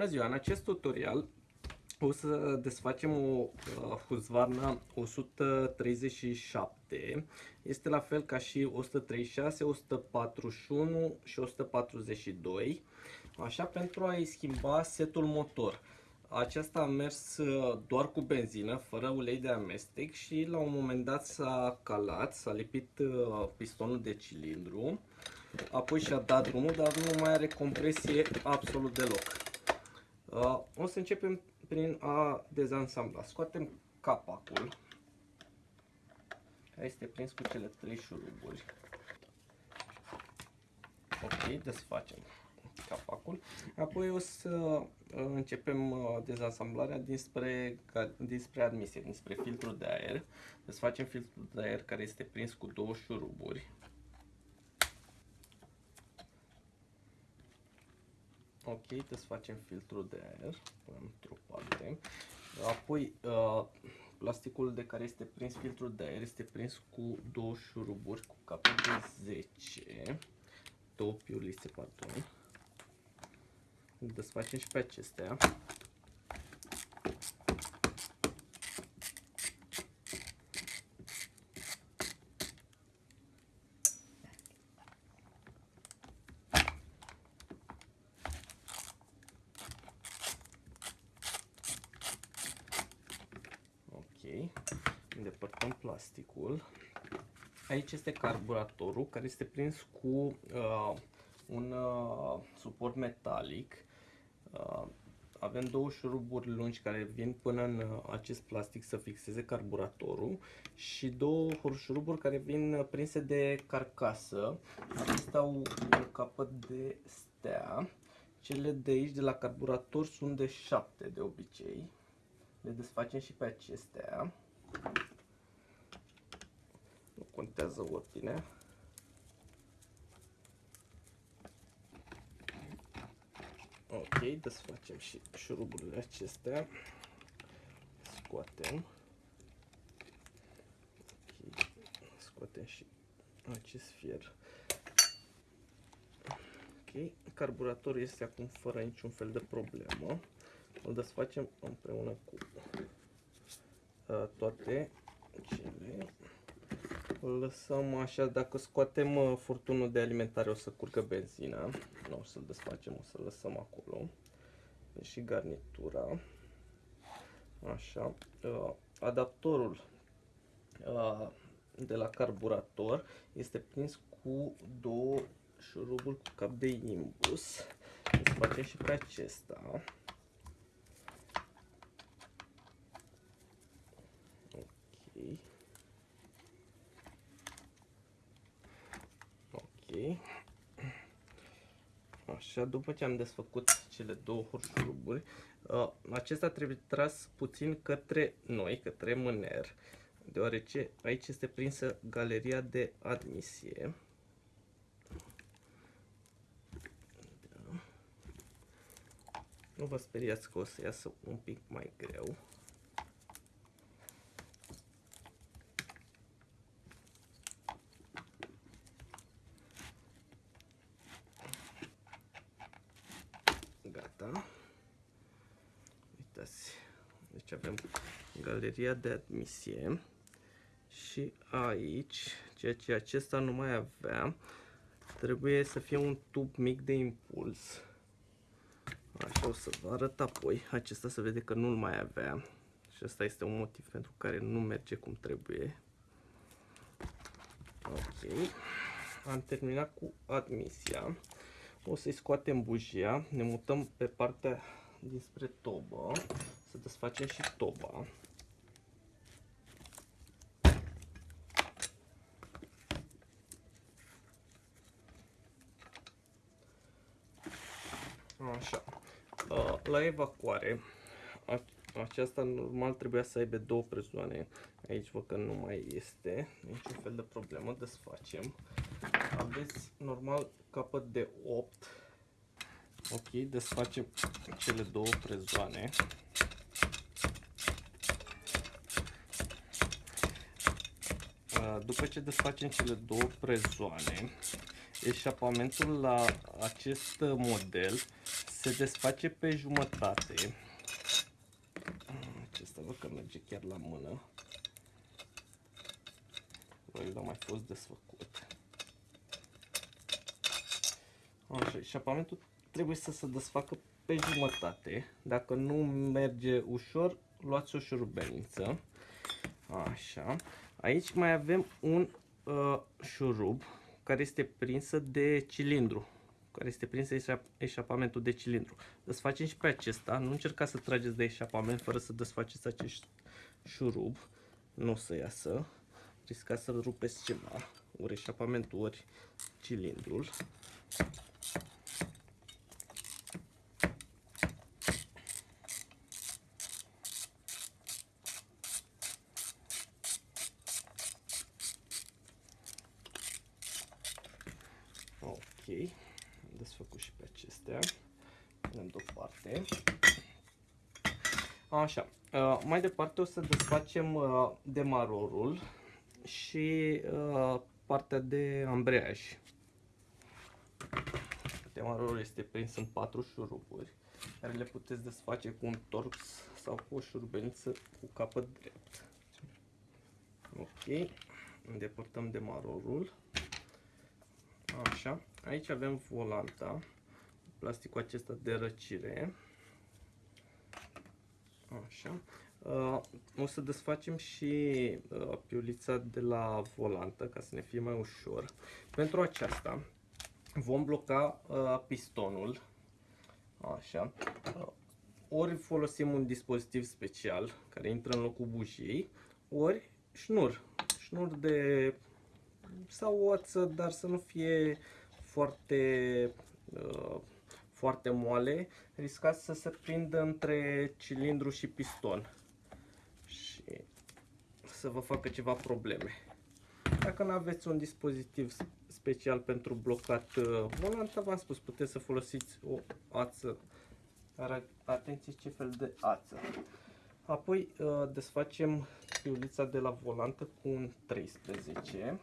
Bună ziua! În acest tutorial o să desfacem o uh, Husqvarna 137. Este la fel ca și 136, 141 și 142. Așa pentru a-i schimba setul motor. Aceasta a mers uh, doar cu benzină, fără ulei de amestec și la un moment dat s-a calat, s-a lipit uh, pistonul de cilindru, apoi și-a dat drumul, dar nu mai are compresie absolut deloc. Uh, o să începem prin a dezansambla. Scoatem capacul, care este prins cu cele trei șuruburi. Ok, desfacem capacul. Apoi o să uh, începem uh, dezansamblarea dinspre, dinspre admisie, dinspre filtrul de aer. Desfacem filtrul de aer care este prins cu două șuruburi. Ok, desfacem filtrul de aer într-o parte. Apoi, uh, plasticul de care este prins filtrul de aer este prins cu două șuruburi cu capul de 10, două piulise, pardon. Desfacem și pe acestea. îndepărtăm plasticul. Aici este carburatorul care este prins cu uh, un uh, suport metalic. Uh, avem două șuruburi lungi care vin până în uh, acest plastic să fixeze carburatorul și două șuruburi care vin uh, prinse de carcasă. Acestea au un capăt de stea. Cele de aici, de la carburator, sunt de 7 de obicei. Le desfacem și pe acestea. Nu contează ordinea. Ok, desfacem și șuruburile acestea. Scoatem. Ok, scoatem și acest fier. Ok, carburatorul este acum fără niciun fel de problemă. Îl desfacem împreună cu uh, toate cele. Îl lăsăm așa, dacă scoatem uh, furtunul de alimentare o să curgă benzina. Nu o să-l desfacem, o să-l lăsăm acolo. Și garnitura. Așa. Uh, adaptorul uh, de la carburator este prins cu două șuruburi cu cap de imbus. Desfacem și pe acesta. Așa, după ce am desfăcut cele două hurșuruburi, uh, acesta trebuie tras puțin către noi, către mâner, deoarece aici este prinsă galeria de admisie. Da. Nu vă speriați că o să iasă un pic mai greu. Gata. Uitați. Deci avem galeria de admisie. Și aici, ceea ce acesta nu mai avea, trebuie să fie un tub mic de impuls. Așa o să vă arăt apoi. Acesta se vede că nu-l mai avea. Și asta este un motiv pentru care nu merge cum trebuie. Ok. Am terminat cu admisia. O să-i scoatem bujia, ne mutăm pe partea dinspre tobă, să desfacem și toba. Așa. La evacuare, aceasta normal trebuia să aibă două prezoane. Aici văd că nu mai este niciun fel de problemă, desfacem. Aveți normal capăt de 8. Ok, desfacem cele două prezoane. După ce desfacem cele două prezoane, eșapamentul la acest model se desface pe jumătate. Acesta văd că merge chiar la mână. El a mai fost desfăcut. Așa, eșapamentul trebuie să se desfacă pe jumătate. Dacă nu merge ușor, luați o șurubelniță. Așa. Aici mai avem un uh, șurub care este prinsă de cilindru care este prins eșapamentul de cilindru. Desfacem și pe acesta, nu încercați să trageți de eșapament fără să desfaceți acest șurub, nu o să iasă, riscați să rupeți ceva, ori eșapamentul, ori cilindrul. desfăcut și pe acestea. Punem deoparte. Așa, uh, mai departe o să desfacem uh, demarorul și uh, partea de ambreiaj. Demarorul este prins în patru șuruburi, care le puteți desface cu un torx sau cu o șurubeniță cu capăt drept. Ok, îndepărtăm demarorul. Așa, aici avem volanta, plasticul acesta de răcire. Așa. Uh, o să desfacem și uh, piulița de la volantă ca să ne fie mai ușor. Pentru aceasta vom bloca uh, pistonul. Așa. Uh, ori folosim un dispozitiv special care intră în locul bujiei, ori șnur. Șnur de sau oță, dar să nu fie foarte, uh, foarte moale, riscați să se prindă între cilindru și piston și să vă facă ceva probleme. Dacă nu aveți un dispozitiv special pentru blocat uh, volanta, v-am spus, puteți să folosiți o ață. Dar atenție ce fel de ață. Apoi uh, desfacem piulița de la volantă cu un 13.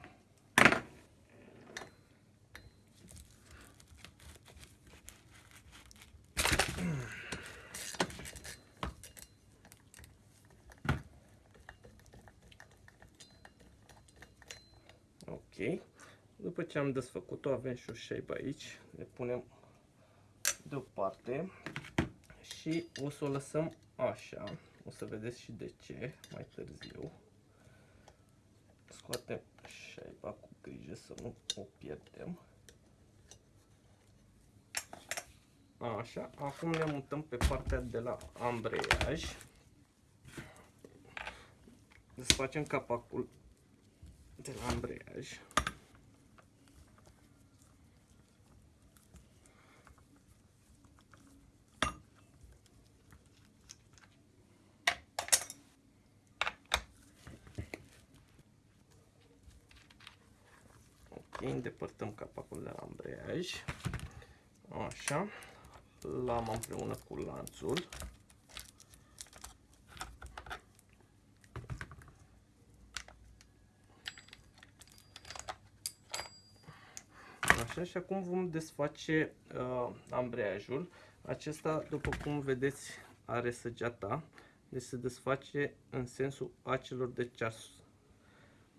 Ok. După ce am desfăcut-o, avem și o shape aici. Le punem deoparte și o să o lăsăm așa. O să vedeți și de ce mai târziu. Scoatem shape cu grijă să nu o pierdem. Așa, acum ne mutăm pe partea de la ambreiaj. Desfacem capacul de la ambreiaj. Ok, îndepărtăm capacul de la ambreiaj. Așa l-am împreună cu lanțul. Așa, și acum vom desface uh, ambreiajul. Acesta, după cum vedeți, are săgeata, deci se desface în sensul acelor de ceas.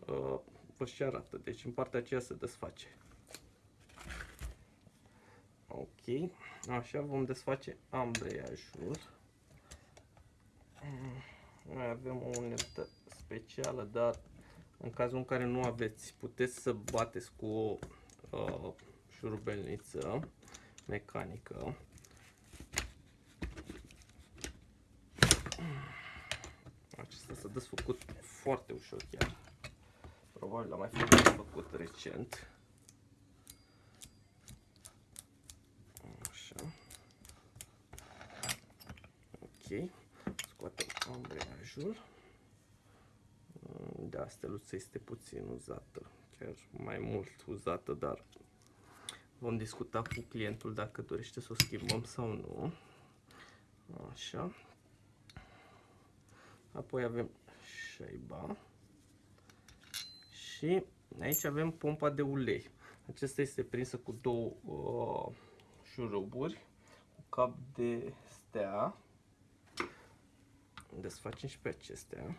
Uh, vă și arată, deci în partea aceea se desface. Ok, așa vom desface ambreiajul. Mai avem o unelte specială, dar în cazul în care nu aveți, puteți să bateți cu o uh, șurubelniță mecanică. Acesta s-a desfăcut foarte ușor chiar. Probabil l-am mai făcut recent. Ok. Scoatem ambreiajul. Da, steluța este puțin uzată, chiar mai mult uzată, dar vom discuta cu clientul dacă dorește să o schimbăm sau nu. Așa. Apoi avem șaiba. Și aici avem pompa de ulei. Acesta este prinsă cu două uh, șuruburi cap de stea. Desfacem și pe acestea.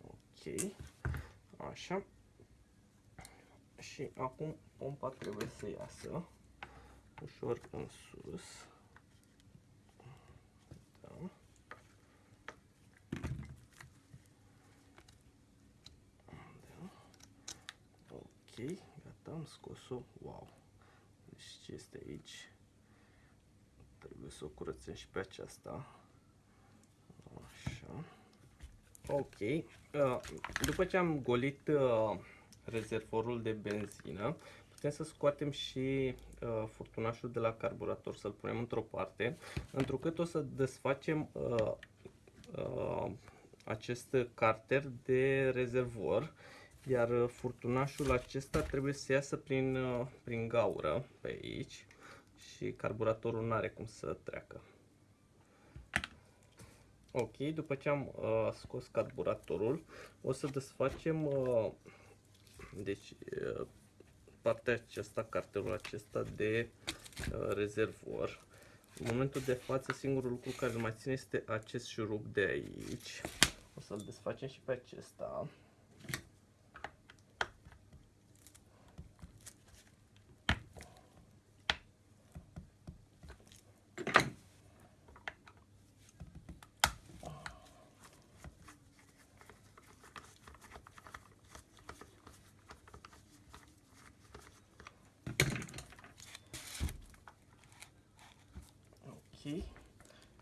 Ok. Așa. Și acum pompa trebuie să iasă ușor în sus. Da. da. Ok, gata, am scos-o. Wow! Deci ce este aici? Trebuie să o curățăm și pe aceasta. Așa. Ok. Uh, după ce am golit uh, rezervorul de benzină, putem să scoatem și uh, furtunașul de la carburator, să-l punem într-o parte, întrucât o să desfacem uh, uh, acest carter de rezervor, iar furtunașul acesta trebuie să iasă prin, uh, prin gaură pe aici și carburatorul nu are cum să treacă. Ok, după ce am uh, scos carburatorul, o să desfacem uh, deci, uh, partea aceasta, cartelul acesta de uh, rezervor. În momentul de față, singurul lucru care îl mai ține este acest șurub de aici. O să-l desfacem și pe acesta.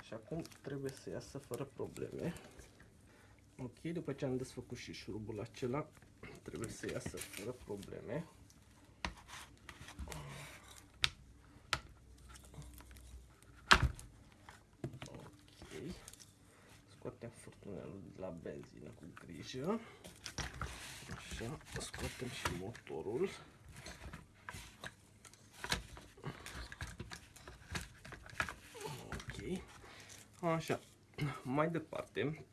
Și acum trebuie să iasă fără probleme. Ok, după ce am desfăcut și șurubul acela, trebuie să iasă fără probleme. Ok, scoatem furtunelul de la benzină cu grijă. Așa, scoatem și motorul. Așa, mai departe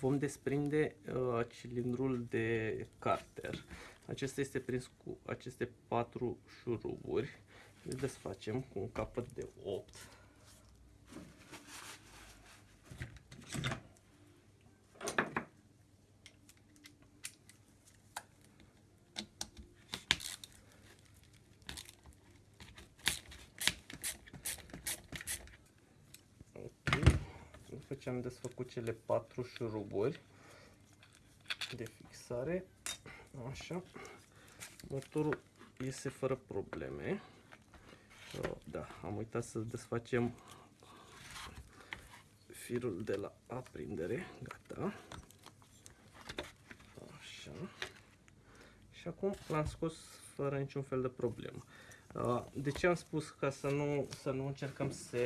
vom desprinde uh, cilindrul de carter. Acesta este prins cu aceste patru șuruburi. Le desfacem cu un capăt de 8. După ce am desfăcut cele patru șuruburi de fixare, așa, motorul iese fără probleme. Da, am uitat să desfacem firul de la aprindere, gata. Așa. Și acum l-am scos fără niciun fel de problemă. Uh, de ce am spus că să nu, să nu încercăm să,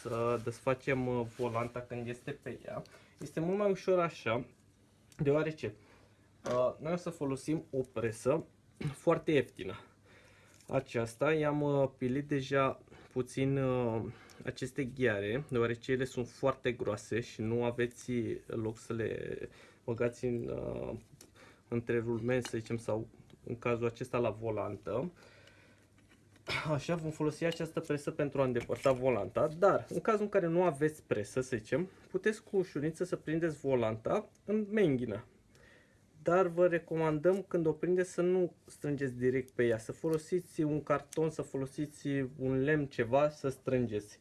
să desfacem uh, volanta când este pe ea? Este mult mai ușor așa, deoarece uh, noi o să folosim o presă foarte ieftină. Aceasta i-am pilit deja puțin aceste ghiare, deoarece ele sunt foarte groase și nu aveți loc să le băgați în, între rulmeni, să zicem, sau în cazul acesta la volantă. Așa, vom folosi această presă pentru a îndepărta volanta, dar în cazul în care nu aveți presă, să zicem, puteți cu ușurință să prindeți volanta în menghină. Dar vă recomandăm când o prindeți să nu strângeți direct pe ea, să folosiți un carton, să folosiți un lemn, ceva, să strângeți.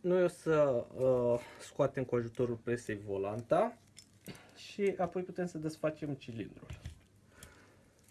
Noi o să uh, scoatem cu ajutorul presei volanta și apoi putem să desfacem cilindrul.